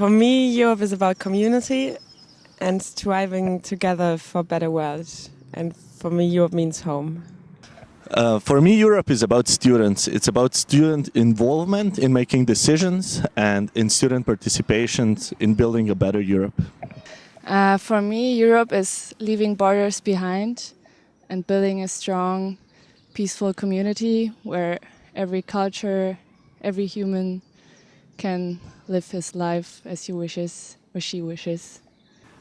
For me, Europe is about community and striving together for a better world. And for me, Europe means home. Uh, for me, Europe is about students. It's about student involvement in making decisions and in student participation in building a better Europe. Uh, for me, Europe is leaving borders behind and building a strong, peaceful community where every culture, every human can live his life as he wishes or she wishes.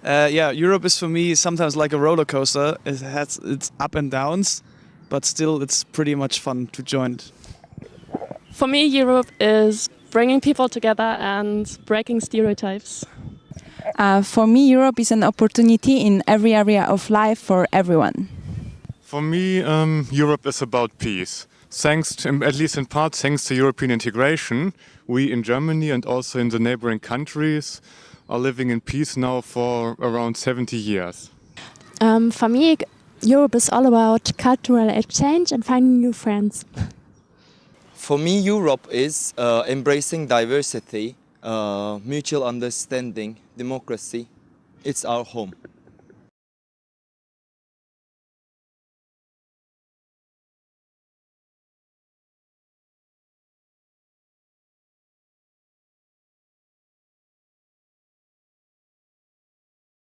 Uh, yeah, Europe is for me sometimes like a roller coaster. It has its up and downs, but still it's pretty much fun to join it. For me, Europe is bringing people together and breaking stereotypes. Uh, for me, Europe is an opportunity in every area of life for everyone. For me, um, Europe is about peace. Thanks, to, at least in part, thanks to European integration, we in Germany and also in the neighboring countries are living in peace now for around 70 years. Um, for me, Europe is all about cultural exchange and finding new friends. For me, Europe is uh, embracing diversity, uh, mutual understanding, democracy. It's our home.